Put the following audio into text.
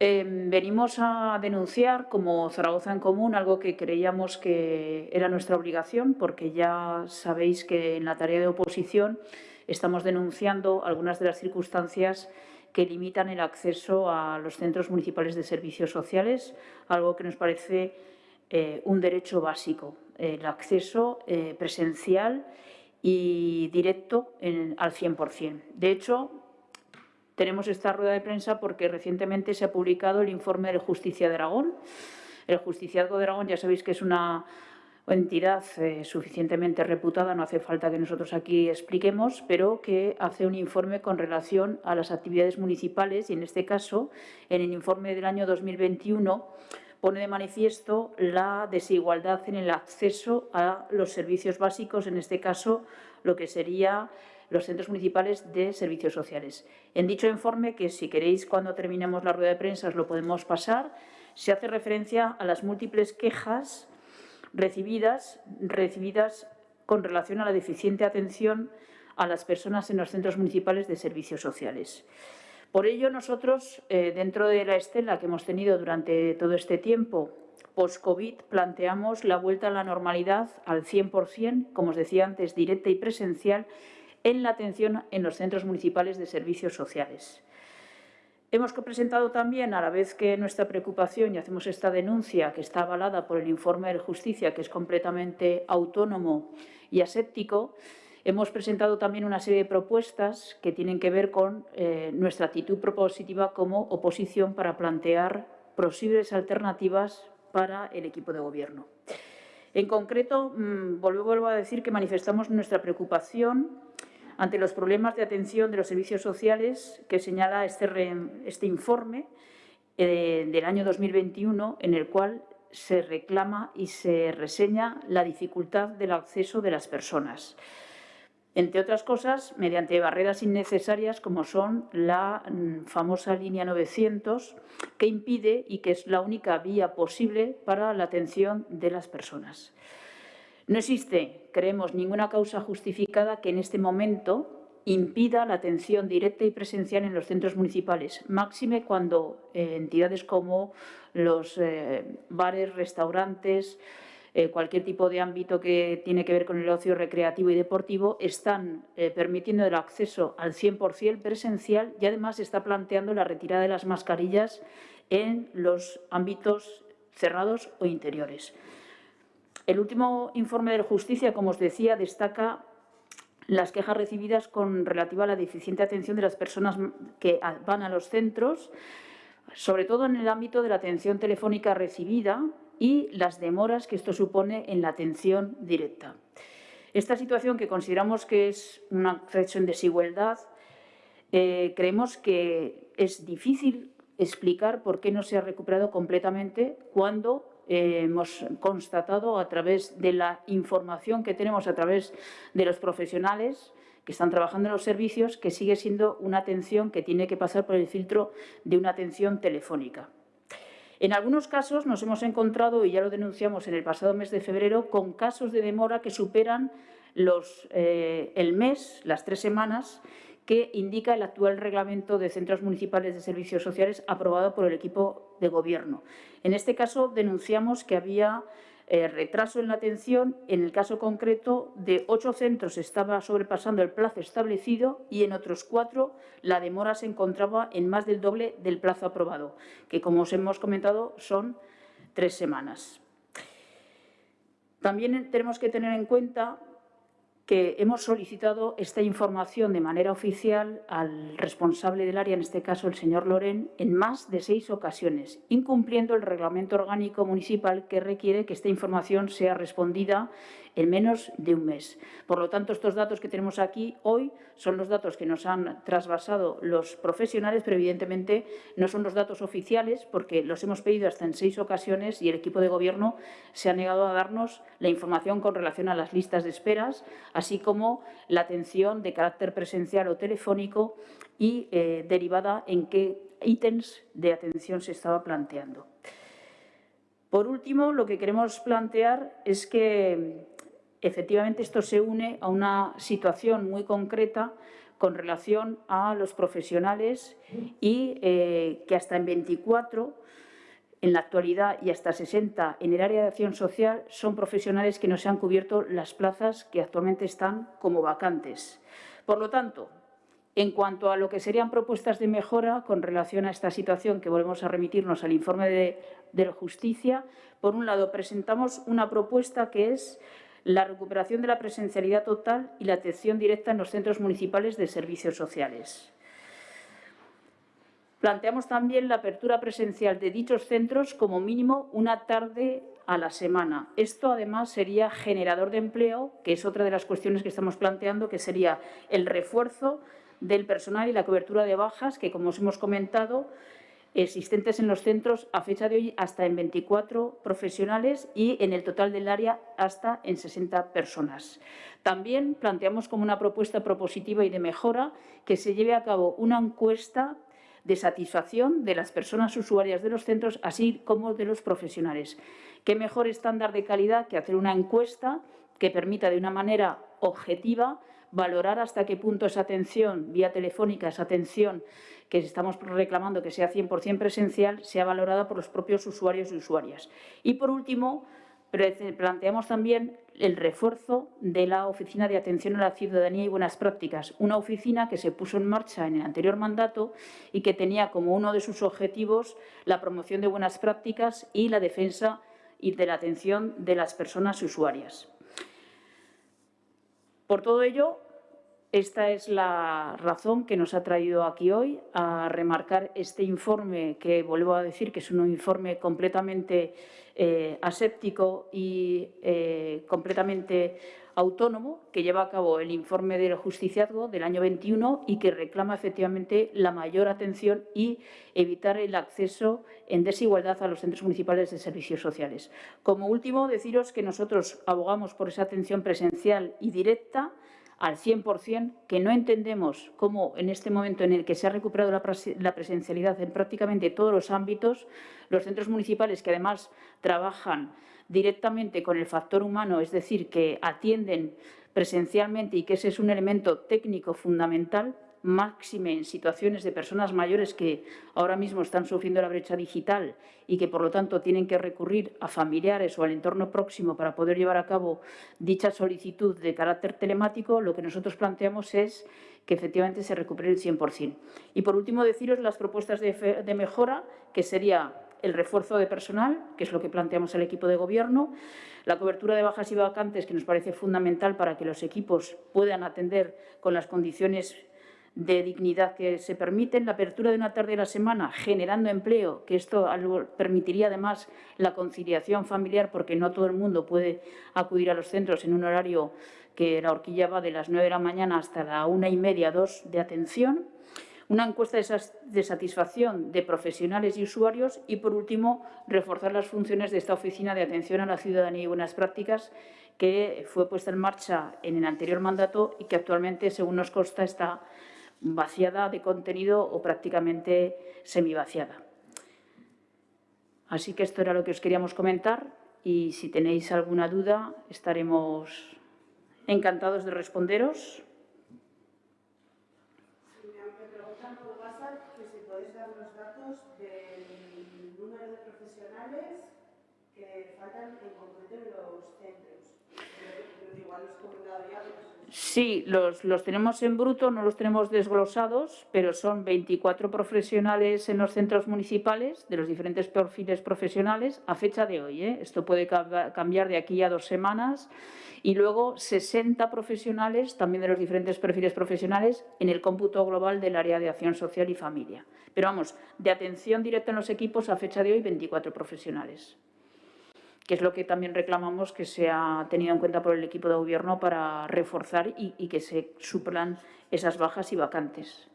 Eh, venimos a denunciar como Zaragoza en Común algo que creíamos que era nuestra obligación, porque ya sabéis que en la tarea de oposición estamos denunciando algunas de las circunstancias que limitan el acceso a los centros municipales de servicios sociales, algo que nos parece eh, un derecho básico, el acceso eh, presencial y directo al 100%. De hecho, tenemos esta rueda de prensa porque recientemente se ha publicado el informe del Justicia de Aragón. El Justiciazgo de Aragón ya sabéis que es una entidad eh, suficientemente reputada, no hace falta que nosotros aquí expliquemos, pero que hace un informe con relación a las actividades municipales y, en este caso, en el informe del año 2021, pone de manifiesto la desigualdad en el acceso a los servicios básicos, en este caso, lo que sería los centros municipales de servicios sociales. En dicho informe, que si queréis cuando terminemos la rueda de prensa os lo podemos pasar, se hace referencia a las múltiples quejas recibidas, recibidas con relación a la deficiente atención a las personas en los centros municipales de servicios sociales. Por ello, nosotros, eh, dentro de la estela que hemos tenido durante todo este tiempo, post-COVID, planteamos la vuelta a la normalidad al 100%, como os decía antes, directa y presencial, en la atención en los centros municipales de servicios sociales. Hemos presentado también, a la vez que nuestra preocupación y hacemos esta denuncia que está avalada por el informe de Justicia, que es completamente autónomo y aséptico, hemos presentado también una serie de propuestas que tienen que ver con eh, nuestra actitud propositiva como oposición para plantear posibles alternativas para el equipo de gobierno. En concreto, mmm, vuelvo a decir que manifestamos nuestra preocupación ante los problemas de atención de los servicios sociales que señala este, este informe eh, del año 2021, en el cual se reclama y se reseña la dificultad del acceso de las personas. Entre otras cosas, mediante barreras innecesarias como son la mm, famosa línea 900, que impide y que es la única vía posible para la atención de las personas. No existe, creemos, ninguna causa justificada que en este momento impida la atención directa y presencial en los centros municipales, máxime cuando eh, entidades como los eh, bares, restaurantes, eh, cualquier tipo de ámbito que tiene que ver con el ocio recreativo y deportivo, están permitiendo el acceso al 100% presencial y además está planteando la retirada de las mascarillas en los ámbitos cerrados o interiores. El último informe de Justicia, como os decía, destaca las quejas recibidas con relativa a la deficiente atención de las personas que van a los centros, sobre todo en el ámbito de la atención telefónica recibida y las demoras que esto supone en la atención directa. Esta situación, que consideramos que es un acceso en desigualdad, eh, creemos que es difícil explicar por qué no se ha recuperado completamente cuando eh, hemos constatado a través de la información que tenemos a través de los profesionales que están trabajando en los servicios, que sigue siendo una atención que tiene que pasar por el filtro de una atención telefónica. En algunos casos nos hemos encontrado, y ya lo denunciamos en el pasado mes de febrero, con casos de demora que superan eh, el mes, las tres semanas, que indica el actual reglamento de centros municipales de servicios sociales aprobado por el equipo de gobierno. En este caso denunciamos que había eh, retraso en la atención. En el caso concreto de ocho centros estaba sobrepasando el plazo establecido y en otros cuatro la demora se encontraba en más del doble del plazo aprobado, que como os hemos comentado son tres semanas. También tenemos que tener en cuenta que hemos solicitado esta información de manera oficial al responsable del área, en este caso el señor Loren, en más de seis ocasiones, incumpliendo el reglamento orgánico municipal que requiere que esta información sea respondida en menos de un mes. Por lo tanto, estos datos que tenemos aquí hoy son los datos que nos han trasvasado los profesionales, pero evidentemente no son los datos oficiales porque los hemos pedido hasta en seis ocasiones y el equipo de gobierno se ha negado a darnos la información con relación a las listas de esperas, así como la atención de carácter presencial o telefónico y eh, derivada en qué ítems de atención se estaba planteando. Por último, lo que queremos plantear es que Efectivamente, esto se une a una situación muy concreta con relación a los profesionales y eh, que hasta en 24 en la actualidad y hasta 60 en el área de acción social son profesionales que no se han cubierto las plazas que actualmente están como vacantes. Por lo tanto, en cuanto a lo que serían propuestas de mejora con relación a esta situación, que volvemos a remitirnos al informe de, de justicia, por un lado presentamos una propuesta que es la recuperación de la presencialidad total y la atención directa en los centros municipales de servicios sociales. Planteamos también la apertura presencial de dichos centros como mínimo una tarde a la semana. Esto, además, sería generador de empleo, que es otra de las cuestiones que estamos planteando, que sería el refuerzo del personal y la cobertura de bajas, que, como os hemos comentado, existentes en los centros a fecha de hoy hasta en 24 profesionales y en el total del área hasta en 60 personas. También planteamos como una propuesta propositiva y de mejora que se lleve a cabo una encuesta de satisfacción de las personas usuarias de los centros, así como de los profesionales. ¿Qué mejor estándar de calidad que hacer una encuesta que permita de una manera objetiva valorar hasta qué punto esa atención vía telefónica, esa atención que estamos reclamando que sea 100% presencial, sea valorada por los propios usuarios y usuarias. Y, por último, planteamos también el refuerzo de la Oficina de Atención a la Ciudadanía y Buenas Prácticas, una oficina que se puso en marcha en el anterior mandato y que tenía como uno de sus objetivos la promoción de buenas prácticas y la defensa y de la atención de las personas usuarias. Por todo ello, esta es la razón que nos ha traído aquí hoy a remarcar este informe, que vuelvo a decir que es un informe completamente eh, aséptico y eh, completamente autónomo que lleva a cabo el informe del justiciazgo del año 21 y que reclama efectivamente la mayor atención y evitar el acceso en desigualdad a los centros municipales de servicios sociales. Como último, deciros que nosotros abogamos por esa atención presencial y directa al 100%, que no entendemos cómo en este momento en el que se ha recuperado la presencialidad en prácticamente todos los ámbitos, los centros municipales que además trabajan directamente con el factor humano, es decir, que atienden presencialmente y que ese es un elemento técnico fundamental, máxime en situaciones de personas mayores que ahora mismo están sufriendo la brecha digital y que, por lo tanto, tienen que recurrir a familiares o al entorno próximo para poder llevar a cabo dicha solicitud de carácter telemático, lo que nosotros planteamos es que efectivamente se recupere el 100%. Y, por último, deciros las propuestas de, mejora, que sería el refuerzo de personal, que es lo que planteamos el equipo de gobierno, la cobertura de bajas y vacantes, que nos parece fundamental para que los equipos puedan atender con las condiciones de dignidad que se permiten, la apertura de una tarde a la semana generando empleo, que esto permitiría además la conciliación familiar porque no todo el mundo puede acudir a los centros en un horario que la horquilla va de las 9 de la mañana hasta la una y media, dos de atención, una encuesta de satisfacción de profesionales y usuarios. Y, por último, reforzar las funciones de esta Oficina de Atención a la Ciudadanía y Buenas Prácticas que fue puesta en marcha en el anterior mandato y que actualmente, según nos consta, está vaciada de contenido o prácticamente semivaciada. Así que esto era lo que os queríamos comentar y si tenéis alguna duda estaremos encantados de responderos. Me preguntan por WhatsApp que si podéis dar los datos del número de profesionales que faltan en concreto en los centros. Pero igual los comentado ya, Sí, los, los, tenemos en bruto, no los tenemos desglosados, pero son 24 profesionales en los centros municipales de los diferentes perfiles profesionales a fecha de hoy. ¿eh? Esto puede cambiar de aquí a dos semanas. Y luego 60 profesionales también de los diferentes perfiles profesionales en el cómputo global del área de acción social y familia. Pero vamos, de atención directa en los equipos a fecha de hoy 24 profesionales que es lo que también reclamamos que se ha tenido en cuenta por el equipo de gobierno para reforzar y, y que se suplan esas bajas y vacantes.